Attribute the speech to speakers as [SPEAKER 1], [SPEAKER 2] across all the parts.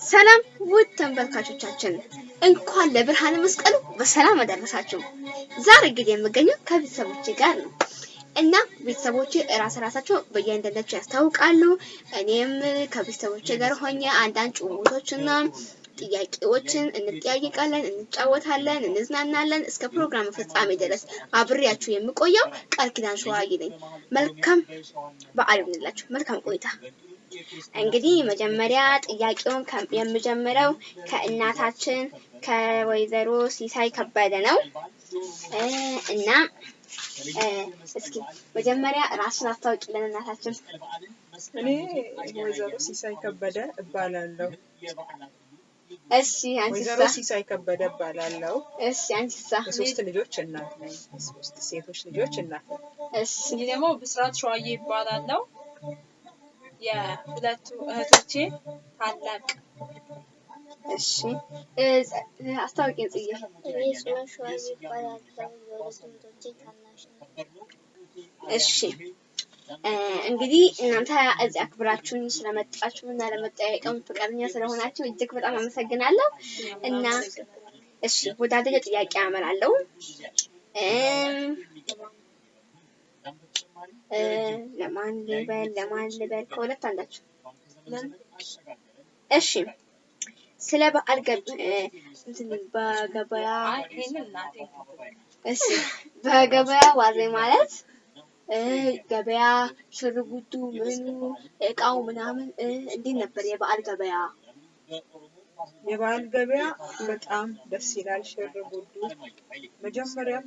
[SPEAKER 1] ሰላም ውድ ተመልካቾቻችን እንኳን ለብርሃነ መስቀሉ በሰላም አደረሳችሁ። ዛሬ እንግዲህ የምገኘው ከቤተሰቦቼ ጋር ነው እና ቤተሰቦቼ እራስ ራሳቸው በየአንዳንዳቸው ያስታውቃሉ። እኔም ከቤተሰቦቼ ጋር ሆኜ አንዳንድ ጭውውቶችና ጥያቄዎችን እንጠያየቃለን፣ እንጫወታለን፣ እንዝናናለን። እስከ ፕሮግራም ፍጻሜ ድረስ አብሬያችሁ የምቆየው ቃል ኪዳን ሸዋዬ ነኝ። መልካም በዓል ይሁንላችሁ። መልካም ቆይታ። እንግዲህ መጀመሪያ ጥያቄውን የምጀምረው ከእናታችን ከወይዘሮ ሲሳይ ከበደ ነው እና እስኪ መጀመሪያ ራሱን አስታውቂልን እናታችን።
[SPEAKER 2] እኔ ወይዘሮ ሲሳይ ከበደ እባላለሁ።
[SPEAKER 1] እሺ
[SPEAKER 2] ወይዘሮ
[SPEAKER 1] አንቺሳ?
[SPEAKER 2] ሲሳይ ከበደ እባላለሁ።
[SPEAKER 1] እሺ አንቺሳ?
[SPEAKER 2] የሶስት ልጆች እናት ነኝ። የሶስት ሴቶች ልጆች እናት ነኝ።
[SPEAKER 1] እሺ
[SPEAKER 3] እኔ ደግሞ ብስራት ሸዋዬ ይባላለው። የሁለቱ እህቶቼ ታላቅ
[SPEAKER 1] እሺ አስታውቂን እሺ እንግዲህ እናንተ እዚህ አክብራችሁኝ ስለመጣችሁ እና ለመጠያየቅም ፈቃደኛ ስለሆናችሁ እጅግ በጣም አመሰግናለሁ። እና እሺ ወደ አንደኛው ጥያቄ አመራለሁ። ለማን ልበል ለማን ልበል ከሁለት አንዳችሁ። እሺ ስለ በዓል በገበያ እሺ ዋዜ ማለት እ ገበያ ሽርጉዱ ምኑ እቃው ምናምን እንዴት ነበር የበዓል ገበያ?
[SPEAKER 2] የበዓል ገበያ በጣም ደስ ይላል። ሽር ጉዱ መጀመሪያም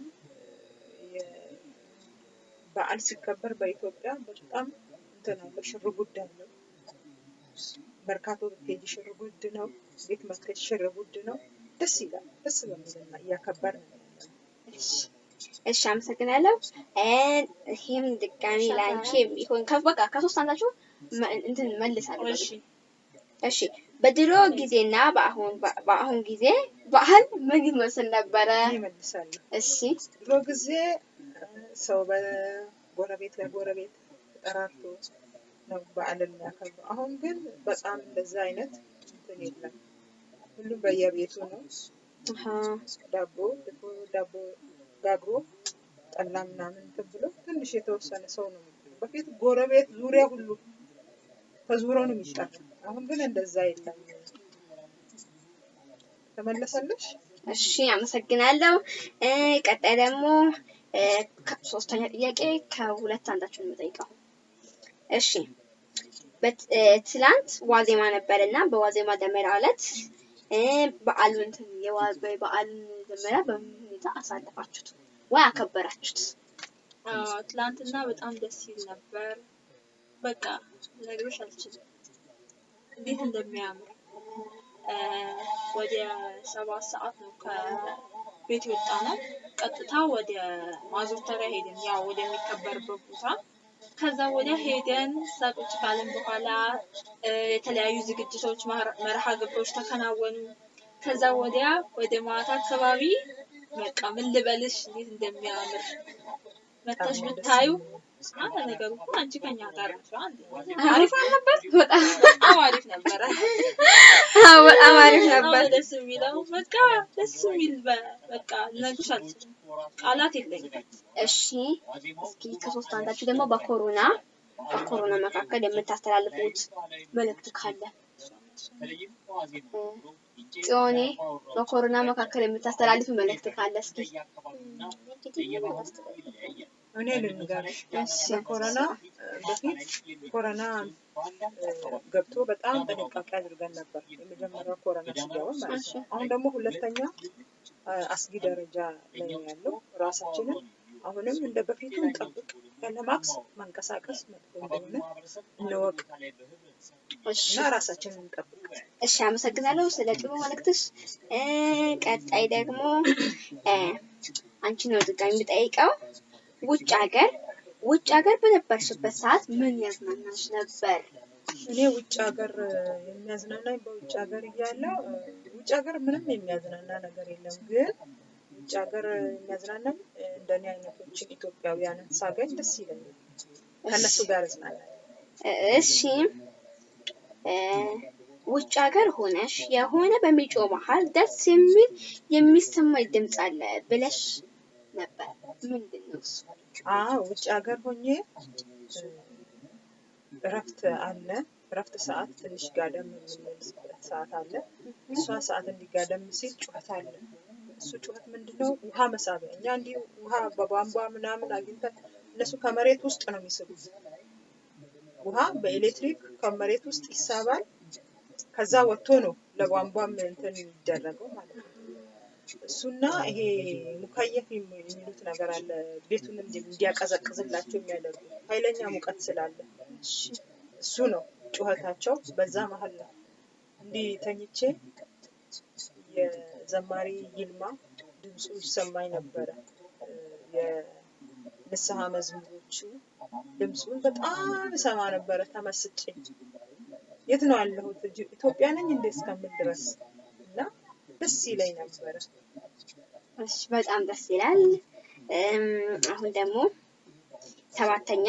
[SPEAKER 2] በዓል ሲከበር በኢትዮጵያ በጣም እንትን አለ፣ ሽር ጉድ አለው። መርካቶ ብትሄጂ ሽር ጉድ ነው። ቤት መስገድ ሽር ጉድ ነው። ደስ ይላል። ደስ በሚልና ነው ያለነው።
[SPEAKER 1] እሺ አመሰግናለሁ። እ ይሄም ድጋሚ የሚሆን ከ- በቃ ከሶስት አንዳችሁ እንትን መልሳለሁ።
[SPEAKER 3] እሺ
[SPEAKER 1] በድሮ ጊዜና በአሁን በአሁን ጊዜ በዓል ምን ይመስል ነበረ? እሺ
[SPEAKER 2] ድሮ ጊዜ ሰው በጎረቤት ለጎረቤት ተጠራርቶ ነው በዓልን የሚያከብረው። አሁን ግን በጣም እንደዛ አይነት እንትን የለም። ሁሉም በየቤቱ ነው። ዳቦ ድፎ ዳቦ ጋግሮ ጠላ ምናምን እንትን ብሎ ትንሽ የተወሰነ ሰው ነው በፊት ጎረቤት ዙሪያ ሁሉ ተዙሮ ነው የሚጠራው። አሁን ግን እንደዛ የለም። ተመለሰልሽ?
[SPEAKER 1] እሺ አመሰግናለሁ። ቀጣይ ደግሞ ሶስተኛ ጥያቄ ከሁለት አንዳችሁ ነው የምጠይቀው። እሺ ትላንት ዋዜማ ነበር እና በዋዜማ ደመራ ዕለት በዓሉን በዓሉን ደመራ በምን ሁኔታ አሳለፋችሁት ወይ አከበራችሁት?
[SPEAKER 3] ትላንትና በጣም ደስ ይል ነበር። በቃ ልነግርሽ አልችልም እንዴት እንደሚያምር ወደ ሰባት ሰዓት ነው ከቤት የወጣ ነው። ቀጥታ ወደ ማዞተሪያ ሄደን ያው ወደሚከበርበት ቦታ ከዛ ወዲያ ሄደን እዛ ካልን በኋላ የተለያዩ ዝግጅቶች መር- መርሃ ግብሮች ተከናወኑ። ከዛ ወዲያ ወደ ማታ አካባቢ በቃ ምን ልበልሽ እንዴት እንደሚያምር መተሽ ብታዩ ነገሩ ከኛ ጋር አሪፍ?
[SPEAKER 1] በጣም
[SPEAKER 3] አሪፍ
[SPEAKER 1] ነበር።
[SPEAKER 3] ደስ የሚለው በቃ ደስ የሚል በቃ ልነግርሽ አልችልም። ቃላት የለኝም።
[SPEAKER 1] እሺ እስኪ ከሶስት አንዳችሁ ደግሞ በኮሮና በኮሮና መካከል የምታስተላልፉት መልእክት ካለ ጽዮኔ በኮሮና መካከል የምታስተላልፉ መልእክት ካለ እስኪ
[SPEAKER 2] እኔ ልንገርሽ ኮሮና በፊት ኮሮና እ፣ ገብቶ በጣም ጥንቃቄ አድርገን ነበር። የመጀመሪያው ኮሮና ሲገባ ማለት ነው። አሁን ደግሞ ሁለተኛ አስጊ ደረጃ ላይ ነው ያለው። ራሳችንን አሁንም እንደ በፊቱ እንጠብቅ። ያለማክስ መንቀሳቀስ መጥፎ እንደሆነ እንወቅ እና ራሳችንን እንጠብቅ።
[SPEAKER 1] እሺ አመሰግናለሁ ስለ ጥሩ መልእክትሽ። ቀጣይ ደግሞ አንቺ ነው ድጋሚ የምጠይቀው ውጭ ሀገር ውጭ ሀገር በነበርሽበት ሰዓት ምን ያዝናናሽ ነበር?
[SPEAKER 2] እኔ ውጭ ሀገር የሚያዝናናኝ በውጭ ሀገር እያለሁ እ፣ ውጭ ሀገር ምንም የሚያዝናና ነገር የለም። ግን ውጭ ሀገር የሚያዝናናኝ እንደኔ አይነቶችን ኢትዮጵያውያንን ሳገኝ ደስ ይለኛል። ከእነሱ ጋር እዝናናለሁ።
[SPEAKER 1] እሺ ውጭ ሀገር ሆነሽ የሆነ በሚጮህ መሀል ደስ የሚል የሚሰማኝ ድምፅ አለ ብለሽ ነበር።
[SPEAKER 2] ውጭ ሀገር ሆኜ እረፍት አለ። እረፍት ሰዓት ትንሽ ጋደም የምንልበት ሰዓት አለ። እሷ ሰዓት እንዲጋደም ሲል ጩኸት አለ። እሱ ጩኸት ምንድነው? ውሃ መሳቢያ። እኛ እንዲህ ውሃ በቧንቧ ምናምን አግኝተን እነሱ ከመሬት ውስጥ ነው የሚስቡት። ውሃ በኤሌክትሪክ ከመሬት ውስጥ ይሳባል። ከዛ ወጥቶ ነው ለቧንቧም እንትን የሚደረገው ማለት ነው። እሱና ይሄ ሙከየፍ የሚ- የሚሉት ነገር አለ። ቤቱን እንዲ- እንዲያቀዘቅዝላቸው የሚያደርጉ ኃይለኛ ሙቀት ስላለ እሱ ነው ጩኸታቸው። በዛ መሀል ነው እንዲህ ተኝቼ የዘማሪ ይልማ ድምፁ ይሰማኝ ነበረ። የንስሐ መዝሙሮቹ ድምፁን በጣም እሰማ ነበረ ተመስጬ። የት ነው ያለሁት? ኢትዮጵያ ነኝ እንዴ እስከምል ድረስ ደስ ይለኝ ነበረ።
[SPEAKER 1] እሺ በጣም ደስ ይላል። እም፣ አሁን ደግሞ ሰባተኛ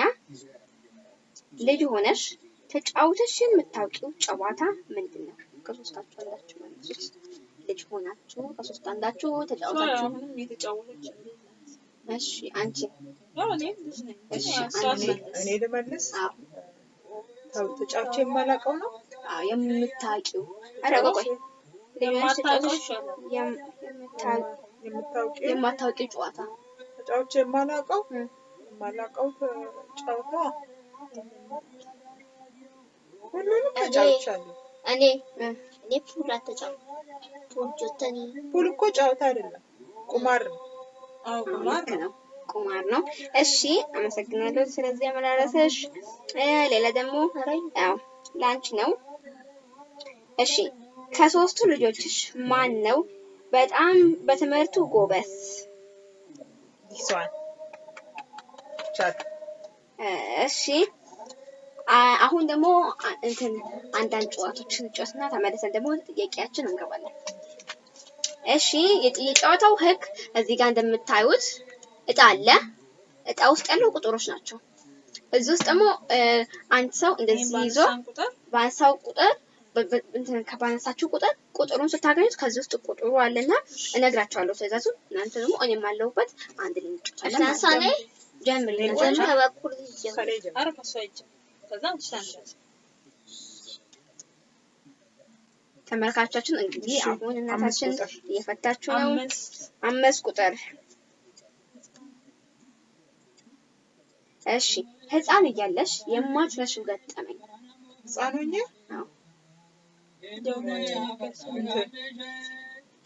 [SPEAKER 1] ልጅ ሆነሽ ተጫውተሽ የምታውቂው ጨዋታ ምንድን ነው? ከሶስታችሁ አንዳችሁ መልሱት። ልጅ ሆናችሁ ከሶስት አንዳችሁ ተጫውታችሁ። እሺ አንቺ እኔ-
[SPEAKER 2] ልመልስ። ተጫውቼ የማላውቀው ነው።
[SPEAKER 1] አዎ የምታውቂው ኧረ ቆይ የማታውቂው ጨዋታ
[SPEAKER 2] ተጫውቼ የማላውቀው የማላውቀው ጨዋታ ሁሉንም ተጫውቻለሁ።
[SPEAKER 4] እኔ እኔ ፑል አልተጫወትኩም። ፑል ጆተኒ
[SPEAKER 2] ፑል እኮ ጨዋታ አይደለም፣ ቁማር ነው።
[SPEAKER 3] አዎ ቁማር
[SPEAKER 1] ነው። ቁማር ነው። እሺ አመሰግናለሁ ስለዚህ አመላለሰሽ። ሌላ ደግሞ ያው ለአንቺ ነው። እሺ ከሶስቱ ልጆችሽ ማን ነው በጣም በትምህርቱ ጎበዝ? እ፣ እሺ አሁን ደግሞ እንትን አንዳንድ ጨዋታዎችን እንጫወትና ተመልሰን ደግሞ ጥያቄያችን እንገባለን። እሺ የጨዋታው ህግ እዚህ ጋር እንደምታዩት እጣ አለ። እጣ ውስጥ ያለው ቁጥሮች ናቸው። እዚህ ውስጥ ደግሞ አንድ ሰው እንደዚህ ይዞ
[SPEAKER 3] ባነሳን ቁጥር
[SPEAKER 1] ባነሳው ቁጥር በ- በ- እንትን ከባነሳችሁ ቁጥር ቁጥሩን ስታገኙት ከዚህ ውስጥ ቁጥሩ አለና እነግራችኋለሁ ትእዛዙን። እናንተ ደግሞ እኔም አለሁበት አንድ ላይ እንጫወታለን ጀምር
[SPEAKER 4] ከበኩል
[SPEAKER 1] ተመልካቾቻችን እንግዲህ አሁን እናታችን እየፈታችሁ ነው።
[SPEAKER 3] አምስት
[SPEAKER 1] ቁጥር እሺ። ህፃን እያለሽ የማትረሺው ገጠመኝ?
[SPEAKER 2] ህፃን ሆኜ
[SPEAKER 1] አዎ።
[SPEAKER 3] ደግሞ ነገስ
[SPEAKER 2] እንትን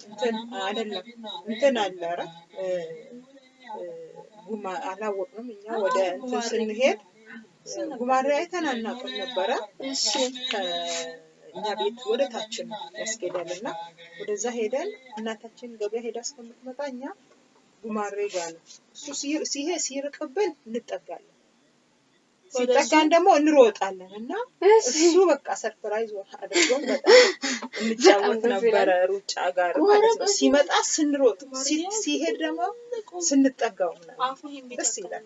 [SPEAKER 2] እንትን አይደለም። እንትን አለ ኧረ ጉማ አላወቅንም። እኛ ወደ እንትን ስንሄድ ጉማሬ አይተን አናውቅም ነበረ። ከእኛ ቤት ወደ ታች ነው ያስኬዳል እና ወደዛ ሄደን እናታችን ገበያ ሄዳ እስከምትመጣ እኛ ጉማሬ ጋር ነው። እሱ ሲርቅብን እንጠጋለን ሲጠጋን ደግሞ እንሮጣለን እና እሱ በቃ surprise አድርጎን በጣም እንጫወት ነበረ ሩጫ ጋር ማለት ነው። ሲመጣ ስንሮጥ ሲሄድ ደግሞ ስንጠጋው ደስ ይላል።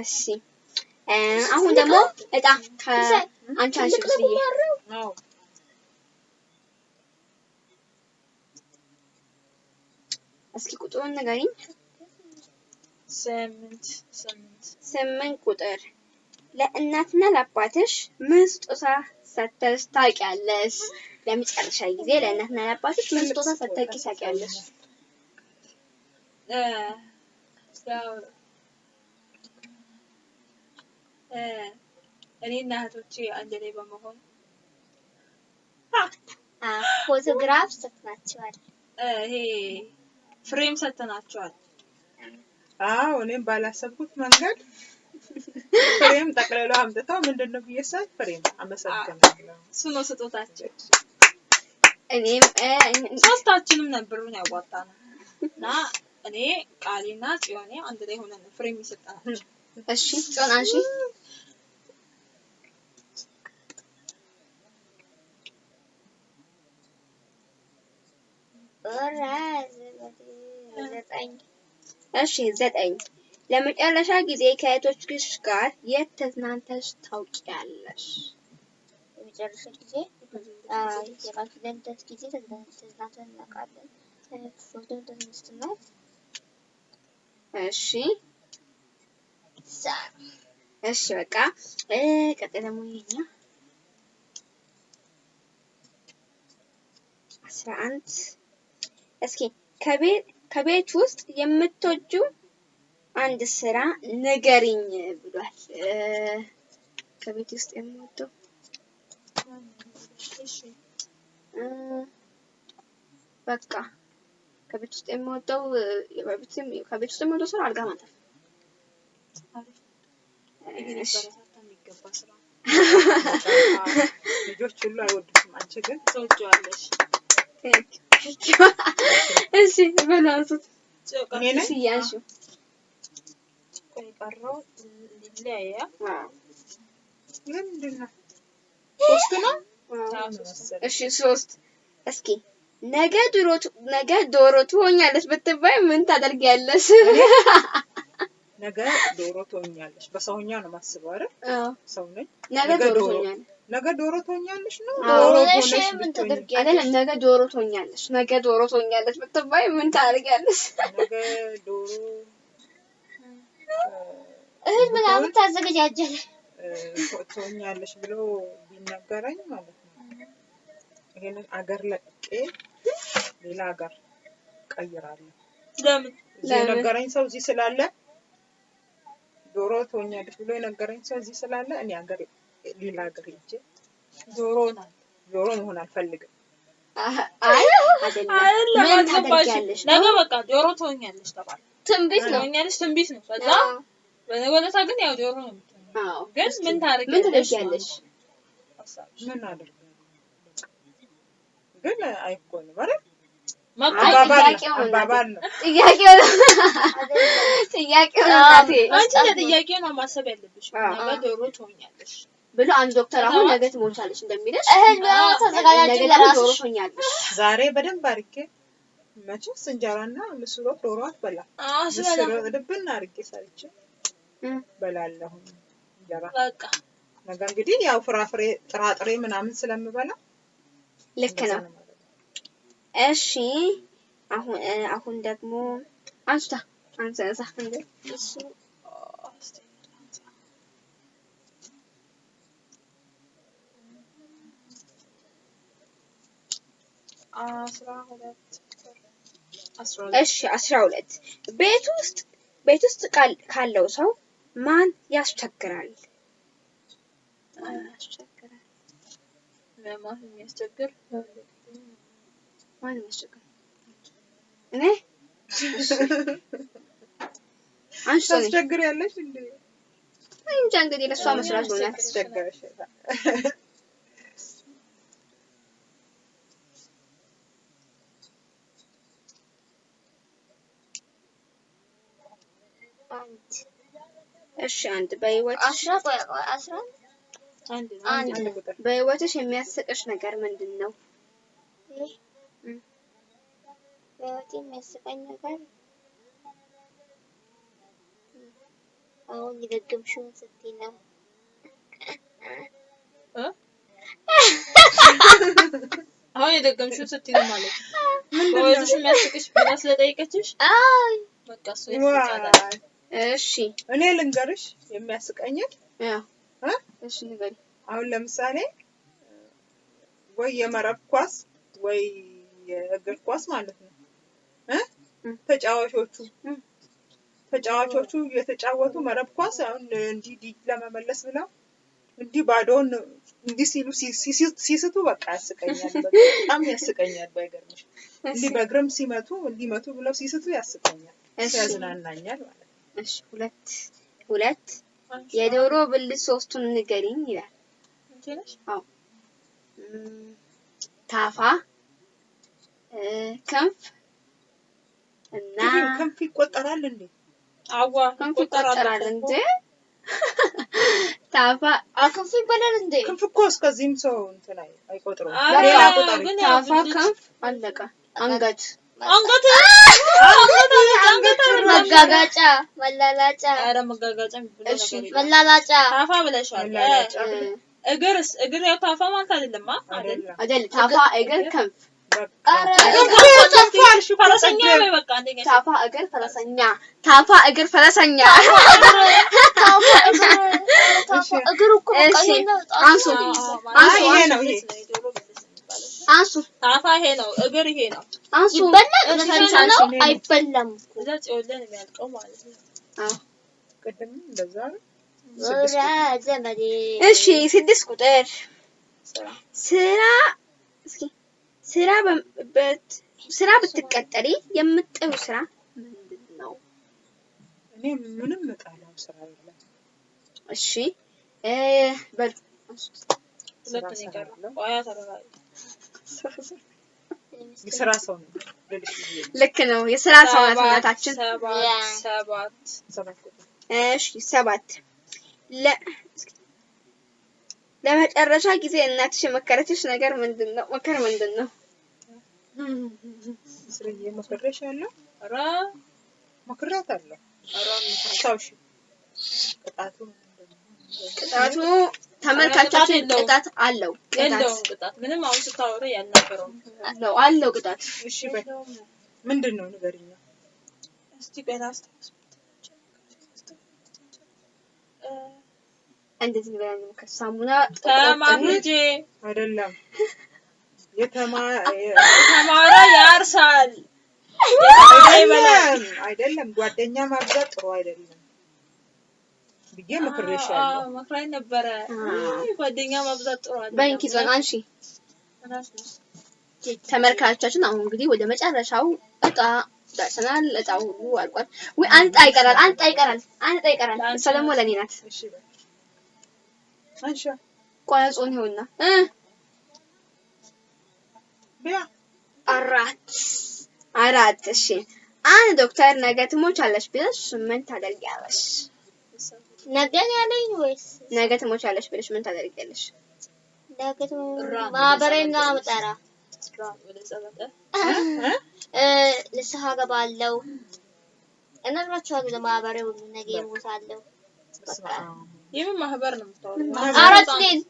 [SPEAKER 1] እሺ አሁን ደግሞ እጣ አንቺ ብስዬ
[SPEAKER 2] አዎ
[SPEAKER 1] እስኪ ቁጥሩን ንገሪኝ።
[SPEAKER 3] ስምንት ስምንት
[SPEAKER 1] ስምንት ቁጥር ለእናትና ለአባትሽ ምን ስጦታ ሰጥተሽ ታውቂያለሽ? ለመጨረሻ ጊዜ ለእናትና ለአባትሽ ምን ስጦታ ሰጥተሽ ታውቂያለሽ?
[SPEAKER 3] እኔና እህቶቼ አንድ ላይ በመሆን
[SPEAKER 4] ፎቶግራፍ ሰጥናቸዋል።
[SPEAKER 3] ይሄ ፍሬም ሰጥተናቸዋል።
[SPEAKER 2] አዎ እኔም ባላሰብኩት መንገድ ፍሬም ጠቅልለው አምጥተው ምንድን ነው ብዬ ሳይ ፍሬም አመሰግናለሁ።
[SPEAKER 3] እሱ ነው ስጦታቸው።
[SPEAKER 1] እኔም እ፣
[SPEAKER 3] ሶስታችንም ነበሩን ያዋጣ ነው እና እኔ ቃሌና ጽዮኔ አንድ ላይ ሆነን ነው ፍሬም የሰጠናቸው።
[SPEAKER 1] እሺ አንሺ።
[SPEAKER 4] ኦራዝ ዘጠኝ
[SPEAKER 1] እሺ ዘጠኝ። ለመጨረሻ ጊዜ ከእህቶችሽ ጋር የት ተዝናንተሽ ታውቂያለሽ?
[SPEAKER 4] በመጨረሻ ጊዜ? ልደት ጊዜ ተዝና- ተዝናንተን እናውቃለን። ፎቶ ተነስተናል።
[SPEAKER 1] እሺ። እሺ በቃ። ቀጣይ ደግሞ የኛ አስራ አንድ። እስኪ ከቤት ከቤት ውስጥ የምትወጁ አንድ ስራ ንገሪኝ ብሏል። ከቤት ውስጥ የምወደው በቃ ከቤት ውስጥ የምወደው ከቤት ውስጥ የምወደው ስራ አልጋ ማጠብ።
[SPEAKER 2] ልጆች ሁሉ አይወዱትም። አንቺ ግን
[SPEAKER 3] ትወጂዋለሽ።
[SPEAKER 1] እሺ
[SPEAKER 2] እኔ ነኝ?
[SPEAKER 1] እሺ
[SPEAKER 2] ሶስት
[SPEAKER 1] እስኪ ነገ ት- ነገ ዶሮ ትሆኛለች ብትባይ ምን ታደርጊያለሽ?
[SPEAKER 2] ነገ ዶሮ ትሆኛለሽ። በሰውኛ ነው ማስበው አይደል? ሰው ነኝ።
[SPEAKER 1] ነገ ዶሮ ትሆኛለሽ።
[SPEAKER 2] ነገ ዶሮ ትሆኛለሽ ነው?
[SPEAKER 1] አይደለም ነገ ዶሮ ትሆኛለሽ። ነገ ዶሮ ትሆኛለች ብትባይ ምን ታደርጊያለሽ?
[SPEAKER 2] ነገ ዶሮ
[SPEAKER 4] እህል ምናምን ታዘገጃጀለሽ።
[SPEAKER 2] ትሆኛለሽ ብሎ ቢነገረኝ ማለት ነው ይሄንን አገር ለቅቄ ሌላ ሀገር ቀይራለሁ።
[SPEAKER 3] ለምን
[SPEAKER 2] እዚህ
[SPEAKER 1] ለምን?
[SPEAKER 2] የነገረኝ ሰው እዚህ ስላለ ዶሮ ትሆኛለሽ ብሎ የነገረኝ ሰው እዚህ ስላለ እኔ ሀገር ሌላ ሀገር ሄጄ
[SPEAKER 3] ናት?
[SPEAKER 2] ዶሮ መሆን አልፈልግም።
[SPEAKER 3] ነገ? በቃ ዶሮ ትሆኛለሽ ተባለ።
[SPEAKER 4] ትንቢት ነው።
[SPEAKER 3] ትሆኛለሽ ትንቢት ነው። ከዛ ዕለት ግን ያው ዶሮ ነው ግን ምን ታደርጊያለሽ?
[SPEAKER 2] ምን አደርጋለሁ? ግን አይኮንም አይደል?
[SPEAKER 3] መቆ-
[SPEAKER 1] አይ
[SPEAKER 2] አባባል ነው
[SPEAKER 1] ጥያቄው ነው ጥያቄው
[SPEAKER 3] አንቺ ለጥያቄው ማሰብ ያለብሽ። ነገ ዶሮ ትሆኛለሽ።
[SPEAKER 1] ብሎ አንድ ዶክተር አሁን ነገ ትሞቻለሽ እንደሚልሽ
[SPEAKER 4] እህል
[SPEAKER 1] ዶሮ
[SPEAKER 4] ለራስሽ።
[SPEAKER 1] ትሆኛለሽ።
[SPEAKER 2] ዛሬ በደንብ አድርጌ መቼስ እንጀራና ምስር ወጥ ዶሮ ምስር
[SPEAKER 3] ስበላ
[SPEAKER 2] ልብን አድርጌ ሰርቼ በላለሁ እንጀራ።
[SPEAKER 3] በቃ
[SPEAKER 2] ነገ እንግዲህ ያው ፍራፍሬ ጥራጥሬ ምናምን ስለምበላ
[SPEAKER 1] ልክ ነው። እሺ አሁን አሁን ደግሞ አንስታ አንሰሳ እንደ
[SPEAKER 3] እሱ አዎ፣ እስቲ አስራ ሁለት አስራ ሁለት
[SPEAKER 1] እሺ አስራ ሁለት ቤት ውስጥ ቤት ውስጥ ካለው ሰው ማን ያስቸግራል? እኔ አንቺ
[SPEAKER 2] እንዴ?
[SPEAKER 1] እንጃ እንግዲህ ለእሷ መስራት
[SPEAKER 2] አስቸገረሽ።
[SPEAKER 4] አንድ
[SPEAKER 1] እሺ አንድ በህይወትሽ
[SPEAKER 4] አስራ ቆይ ቆይ አስራ
[SPEAKER 3] አንድ ነው
[SPEAKER 4] አንድ
[SPEAKER 2] አንድ ቁጥር
[SPEAKER 1] በህይወትሽ የሚያስቅሽ ነገር ምንድን ነው?
[SPEAKER 4] ይህ
[SPEAKER 1] እም።
[SPEAKER 4] በህይወቴ የሚያስቀኝ ነገር አሁን የደገምሽውን ስትይ ነው።
[SPEAKER 3] እ? አሁን የደገምሽው ስትይ ነው ማለት ነው። በወይቶሽ የሚያስቅሽ ብላ ስለጠየቀችሽ
[SPEAKER 4] አይ
[SPEAKER 3] በቃ እሱ ያስቃታል።
[SPEAKER 2] ዋይ
[SPEAKER 1] እሺ
[SPEAKER 2] እኔ ልንገርሽ የሚያስቀኝን?
[SPEAKER 1] እሺ ንገሪ።
[SPEAKER 2] አሁን ለምሳሌ ወይ የመረብ ኳስ ወይ የእግር ኳስ ማለት ነው እ? ተጫዋቾቹ ተጫዋቾቹ የተጫወቱ መረብ ኳስ አሁን እንዲህ ዲህ ለመመለስ ብለው እንዲህ ባዶውን እንዲህ ሲሉ ሲስቱ በቃ ያስቀኛል። በጣም ያስቀኛል። ባይገርምሽ እንዲህ በእግርም ሲመቱ እንዲመቱ ብለው ሲስቱ ያስቀኛል፣ ያዝናናኛል ማለት ነው።
[SPEAKER 1] እሺ ሁለት ሁለት የዶሮ ብልት ሶስቱን ንገሪኝ ይላል።? እም፣ ታፋ እ፣ ክንፍ እና
[SPEAKER 2] ክንፍ ይቆጠራል እንዴ?
[SPEAKER 3] አዋ
[SPEAKER 1] ክንፍ
[SPEAKER 3] ይቆጠራል
[SPEAKER 1] እንጂ ታፋ
[SPEAKER 4] አክንፍ ይባላል እንዴ?
[SPEAKER 2] ክንፍ እኮ እስከዚህም ሰው እንትን አይ- አይቆጥረውም።
[SPEAKER 3] አረ፣
[SPEAKER 2] ሌላ ቁጥር
[SPEAKER 3] ግን ያው
[SPEAKER 1] ታፋ ክንፍ አለቀ። አንገት
[SPEAKER 3] አንገት አንገት አንገት አይደለም።
[SPEAKER 4] መጋጋጫ፣ መላላጫ፣
[SPEAKER 3] ኧረ መጋጋጫ
[SPEAKER 1] እሺ።
[SPEAKER 4] መላላጫ፣
[SPEAKER 3] ታፋ ብለሻል። እግርስ እግር ያው ታፋ ማለት አይደለም። አይደል?
[SPEAKER 1] ታፋ እግር ክንፍ። ታፋ እግር ፈረሰኛ ታፋ እግር ፈረሰኛ።
[SPEAKER 4] እግር እኮ በቃ
[SPEAKER 1] እሺ፣
[SPEAKER 4] ይሄ ነው ጣቱ
[SPEAKER 1] አንሱ
[SPEAKER 3] አዎ፣
[SPEAKER 4] ነው።
[SPEAKER 3] አዎ፣
[SPEAKER 1] አንሱ፣
[SPEAKER 3] ማለት
[SPEAKER 2] ይሄ
[SPEAKER 3] አንሱ
[SPEAKER 2] ነው፣ ይሄ።
[SPEAKER 1] አንሱ
[SPEAKER 3] ታፋ ይሄ ነው፣ እግር ይሄ ነው።
[SPEAKER 1] አንሱ
[SPEAKER 4] ይበላል ነው አይበላም
[SPEAKER 3] እዛ ጽዮን የሚያልቀው ማለት ነው።
[SPEAKER 1] አዎ።
[SPEAKER 2] ቅድም እንደዛ
[SPEAKER 1] እሺ ስድስት ቁጥር
[SPEAKER 3] ስራ
[SPEAKER 1] ስራ እስኪ ስራ ስራ ብትቀጠሪ የምትጠዩ ስራ ምንድን ነው?
[SPEAKER 2] እኔ ምንም እጣላው ስራ የለም።
[SPEAKER 1] እሺ
[SPEAKER 3] ሁለት ነው የቀረው። ቆያ
[SPEAKER 2] የስራ ሰው ነው
[SPEAKER 1] ልክ ነው። የስራ ሰው ናት
[SPEAKER 3] ሰባት
[SPEAKER 1] እናታችን።
[SPEAKER 3] ሰባት
[SPEAKER 4] ያ።
[SPEAKER 3] ሰባት
[SPEAKER 2] ሰባት ቁጥር
[SPEAKER 1] እሺ ሰባት ለመጨረሻ ጊዜ እናትሽ የመከረችሽ ነገር ምንድን ነው? መከር ምንድን ነው?
[SPEAKER 2] ስርዬ መክሬሽ ያለው
[SPEAKER 3] ኧረ
[SPEAKER 2] መክሬያት አስታውሺ ቅጣቱ
[SPEAKER 1] ተመልካቾችን
[SPEAKER 3] ቅጣት
[SPEAKER 1] አለው። ቅጣት
[SPEAKER 3] ምንም አሁን ስታወሪ ያልነበረውም
[SPEAKER 1] አለው። አለው ቅጣት።
[SPEAKER 2] እሺ በይ። ምንድን ነው ንገሪኛ።
[SPEAKER 3] እስቲ ቆይ ላስታውስ። እ፣
[SPEAKER 1] እንደዚህ ብለን ከሳሙና
[SPEAKER 3] ተማምጄ
[SPEAKER 2] አይደለም። የተማ
[SPEAKER 3] ተማረ ያርሳል። የተማረ
[SPEAKER 2] አይደለም አይደለም። ጓደኛ ማብዛት ጥሩ አይደለም ብዬ ያለው
[SPEAKER 3] መክራኝ ነበረ። ጓደኛ ማብዛት ጥሩ አይደለም።
[SPEAKER 1] በእንኪ ዞን አንሺ ተመልካቾቻችን አሁን እንግዲህ ወደ መጨረሻው እጣ ደርሰናል። እጣው ሁሉ አልቋል። ወይ አንድ እጣ ይቀራል፣ አንድ እጣ ይቀራል፣ አንድ እጣ ይቀራል። እሷ ደግሞ ለኔ ናት። እ
[SPEAKER 2] ቢያ
[SPEAKER 1] አራት አራት። እሺ አንድ ዶክተር ነገ ትሞቻለሽ ብለሽ ምን ታደርጊያለሽ?
[SPEAKER 4] ነገን ያለኝ ወይስ
[SPEAKER 1] ነገ ትሞቻለሽ ብለሽ ምን ታደርጊያለሽ?
[SPEAKER 4] ነገ
[SPEAKER 3] ራ-
[SPEAKER 4] ማህበሬና መጠራ
[SPEAKER 3] ራ ወደ ጸበጠ
[SPEAKER 4] እ ንስሐ ገባለሁ እነግራችኋለሁ ሁሉ ነገ እሞታለሁ። በቃ
[SPEAKER 3] የምን ማህበር ነው?
[SPEAKER 4] አራት ሌል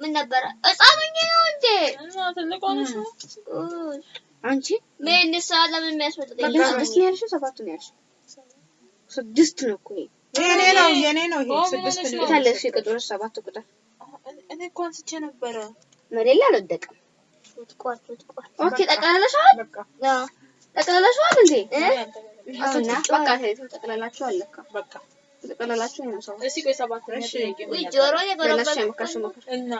[SPEAKER 4] ምን ነበረ ሆኜ ነው እንዴ?
[SPEAKER 3] እና ትልቅ ሆነሽ ነው?
[SPEAKER 4] ኡይ፣
[SPEAKER 1] አንቺ
[SPEAKER 4] ምን ንስሐ ለምን የሚያስመጥጠኝ?
[SPEAKER 1] ግን ስድስት ነው ያልሽው ሰባት ነው ያልሽው? ስድስት ነው እኮ ይሄ።
[SPEAKER 2] የኔ ነው የኔ ነው ይሄ
[SPEAKER 3] ኦ፣
[SPEAKER 2] ስድስት ነው
[SPEAKER 1] ቁጥሮች ሰባት ቁጥር
[SPEAKER 3] እኔ እኮ አንስቼ ነበረ።
[SPEAKER 1] ላይ አልወደቀም። ኦኬ
[SPEAKER 4] አዎ
[SPEAKER 1] ጠቅላላሽዋል እንዴ? በቃ ተይቶ ጠቅላላችኋል ለካ
[SPEAKER 2] በቃ
[SPEAKER 1] ነው ሰው
[SPEAKER 3] ቆይ
[SPEAKER 2] እሺ።?
[SPEAKER 4] ጆሮ
[SPEAKER 3] እና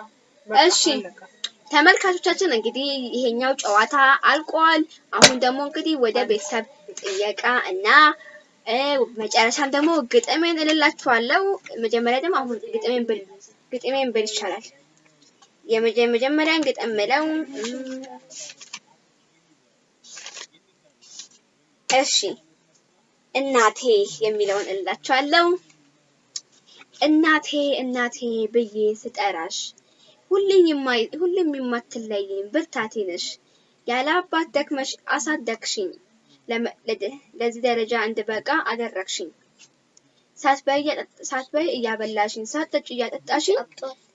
[SPEAKER 1] ተመልካቾቻችን እንግዲህ ይሄኛው ጨዋታ አልቋል። አሁን ደግሞ እንግዲህ ወደ ቤተሰብ ጥየቃ እና መጨረሻም ደግሞ ግጥሜን እልላችኋለሁ። መጀመሪያ ደግሞ አሁን ግጥሜን ብል ግጥሜን ብል ይቻላል። የመጀ- የመጀመሪያን ግጥም ምለው እሺ እናቴ የሚለውን እልላችኋለሁ። እናቴ እናቴ ብዬ ስጠራሽ ሁሌም የማትለይኝ ብርታቴ ነሽ። ያለ አባት ደክመሽ አሳደግሽኝ፣ ለዚህ ደረጃ እንድበቃ አደረግሽኝ። ሳትበይ እያበላሽኝ፣ ሳትጠጪ እያጠጣሽኝ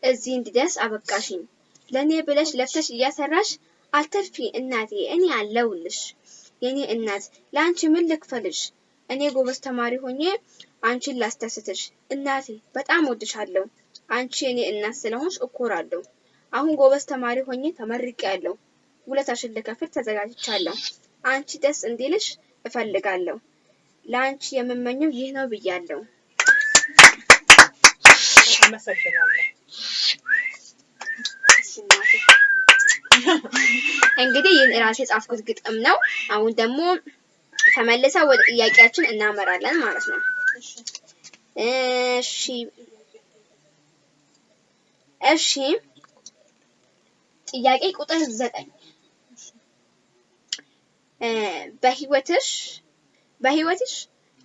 [SPEAKER 1] እዚህ እንድደርስ አበቃሽኝ። ለእኔ ብለሽ ለፍተሽ እያሰራሽ አትርፊ እናቴ፣ እኔ አለሁልሽ። የኔ እናት ለአንቺ ምን ልክፈልሽ? እኔ ጎበዝ ተማሪ ሆኜ አንቺን ላስደስትሽ። እናቴ በጣም ወድሻለሁ። አንቺ የኔ እናት ስለሆንሽ እኮራለሁ። አሁን ጎበዝ ተማሪ ሆኜ ተመርቄያለሁ። ውለታሽን ልከፍል ተዘጋጅቻለሁ። አንቺ ደስ እንዲልሽ እፈልጋለሁ። ለአንቺ የምመኘው ይህ ነው ብያለሁ።
[SPEAKER 2] አመሰግናለሁ።
[SPEAKER 1] እንግዲህ ይህን ራሴ የጻፍኩት ግጥም ነው። አሁን ደግሞ ተመልሰው ወደ ጥያቄያችን እናመራለን ማለት ነው። እሺ እሺ ጥያቄ ቁጥር ዘጠኝ በህይወትሽ በህይወትሽ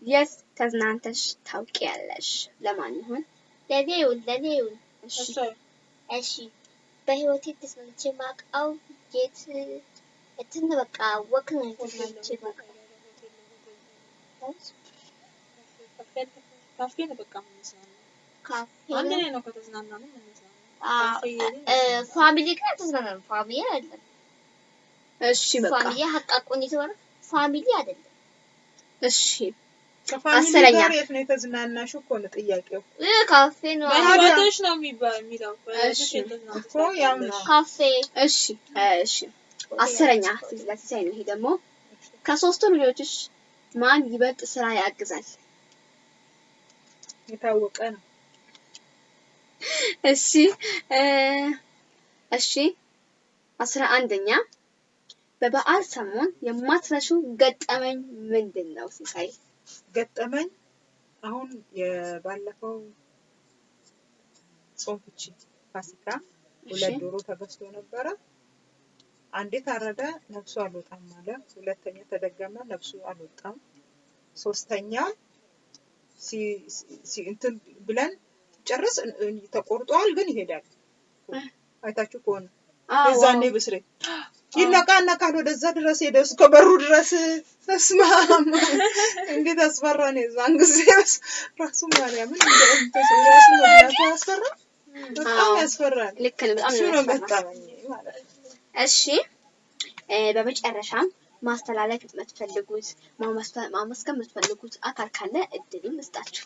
[SPEAKER 1] የት ተዝናንተሽ ታውቂያለሽ? ለማን ይሆን?
[SPEAKER 4] ለኔ ይሁን ለኔ ይሁን።
[SPEAKER 1] እሺ
[SPEAKER 4] በህይወቴ ተስማምቼ ማውቀው የት እንትን በቃ ወክ ነው ተስማምቼ ማውቀው
[SPEAKER 3] ካፌ ነው በቃ የምንዝናናው።
[SPEAKER 4] ካፌ
[SPEAKER 3] አንድ
[SPEAKER 4] ነው
[SPEAKER 3] ላይ ነው ከተዝናናን የምንዝናናው።
[SPEAKER 4] ፋሚሊ ግን አልተዝናናም። ፋሚሊ አይደለም።
[SPEAKER 1] እሺ በቃ
[SPEAKER 4] ፋሚሊ ሀቃቁን የተባለ ፋሚሊ አይደለም።
[SPEAKER 1] እሺ
[SPEAKER 2] ከፋሚሊ
[SPEAKER 1] አስረኛ።
[SPEAKER 2] ጋር የት ነው የተዝናናሽው እኮ ነው ጥያቄው።
[SPEAKER 4] እ፣ ካፌ ነው
[SPEAKER 3] በህይወትሽ ነው የሚባ- የሚለው በህይወትሽ
[SPEAKER 1] እሺ።
[SPEAKER 3] የተዝናናሽ
[SPEAKER 2] እኮ ያው ነው።
[SPEAKER 4] ካፌ
[SPEAKER 1] እሺ እሺ አስረኛ ለሲሳይ ነው። ይሄ ደግሞ ከሶስቱ ልጆችሽ ማን ይበልጥ ስራ ያግዛል?
[SPEAKER 2] የታወቀ ነው።
[SPEAKER 1] እሺ እ እሺ አስራ አንደኛ በበዓል ሰሞን የማትረሺው ገጠመኝ ምንድን ነው ሲሳይ?
[SPEAKER 2] ገጠመኝ አሁን የባለፈው ጾም ፍቺ ፋሲካ ሁለት ዶሮ ተገዝቶ ነበረ። አንዴ ታረደ፣ ነፍሱ አልወጣም አለ። ሁለተኛ ተደገመ፣ ነፍሱ አልወጣም። ሶስተኛ እንትን ብለን ጨርስ ተቆርጧል፣ ግን ይሄዳል። አይታችሁ ከሆነ የዛኔ ብስሬ ይነቃነቃል ወደዛ ድረስ ሄደ እስከ በሩ ድረስ ተስማ እንዴት አስፈራን! የዛን ጊዜ ራሱ ማርያምን ያስፈራ በጣም ያስፈራል።
[SPEAKER 1] ልክ ነው። በጣም ነው
[SPEAKER 2] ነው ገጠመኝ ነው።
[SPEAKER 1] እሺ በመጨረሻም ማስተላለፍ የምትፈልጉት ማመስገን የምትፈልጉት አካል ካለ እድሉን ልስጣችሁ።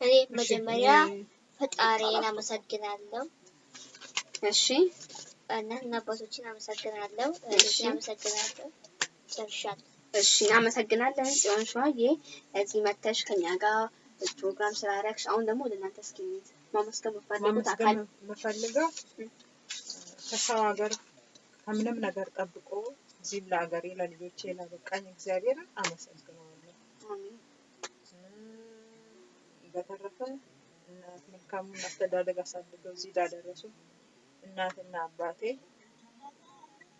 [SPEAKER 4] እኔ መጀመሪያ ፈጣሪን አመሰግናለሁ።
[SPEAKER 1] እሺ
[SPEAKER 4] እናትና አባቶችን አመሰግናለሁ። አመሰግናለሁ። ጨርሻለሁ።
[SPEAKER 1] እሺ እናመሰግናለን ጽዮን ሸዋዬ እዚህ መተሽ ከኛ ጋር ፕሮግራም ስላደረግሽ። አሁን ደግሞ ወደ እናንተ እስኪ ማመስገን አካል
[SPEAKER 2] የምፈልገው ከሰው ሀገር ከምንም ነገር ጠብቆ እዚህም ለሀገሬ ለልጆቼ ላበቃኝ እግዚአብሔርን አመሰግነዋለሁ። በተረፈ እናት መልካሙን አስተዳደግ አሳድገው እዚህ ላደረሱ እናትና አባቴ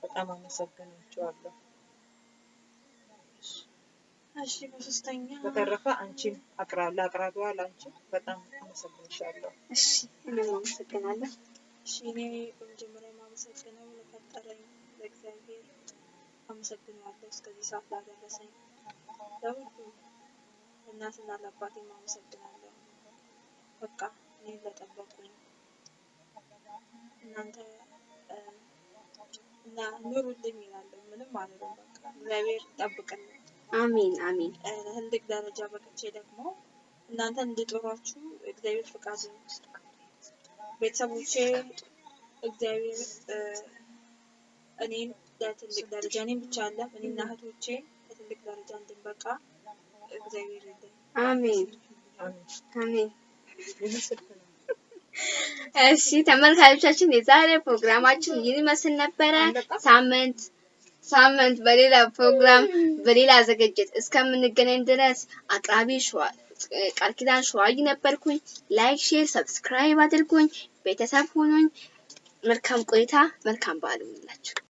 [SPEAKER 2] በጣም አመሰግናቸዋለሁ።
[SPEAKER 3] እሺ በሶስተኛ
[SPEAKER 2] በተረፈ አንቺን አቅራ ለአቅራቢዋ ለአንቺ በጣም አመሰግንሻለሁ።
[SPEAKER 1] እሺ እኔም አመሰግናለሁ።
[SPEAKER 3] እሺ እኔ በመጀመሪያ የማመሰግነው ለፈጠረኝ ለእግዚአብሔር አመሰግነዋለሁ። እስከዚህ ሰዓት ላደረሰኝ ለሁሉ እናትና ለአባቴም አመሰግናለሁ። በቃ እኔን ለጠበቁኝ እናንተ እና ኑሩልኝ ይላለሁ። ምንም አልልም። በቃ እግዚአብሔር ይጠብቅልኝ።
[SPEAKER 1] አሜን አሜን
[SPEAKER 3] ትልቅ ደረጃ በቅቼ ደግሞ እናንተ እንድጦሯችሁ እግዚአብሔር ፍቃድ ነው። ቤተሰቦቼ እግዚአብሔር እ፣ እኔን ለትልቅ ደረጃ እኔም ብቻ አለ እኔና እህቶቼ ለትልቅ ደረጃ እንድንበቃ እግዚአብሔር ይርዳኝ።
[SPEAKER 1] አሜን
[SPEAKER 2] አሜን።
[SPEAKER 1] አሜን።
[SPEAKER 2] ይህ ስልክ ነው።
[SPEAKER 1] እሺ ተመልካቾቻችን የዛሬ ፕሮግራማችን ይህን ይመስል ነበረ።? ሳምንት ሳምንት በሌላ ፕሮግራም በሌላ ዝግጅት እስከምንገናኝ ድረስ አቅራቢ ቃል ኪዳን ሸዋይ ነበርኩኝ። like፣ share፣ subscribe አድርጉኝ። ቤተሰብ ሁኑኝ። መልካም ቆይታ፣ መልካም በዓል ይሁንላችሁ።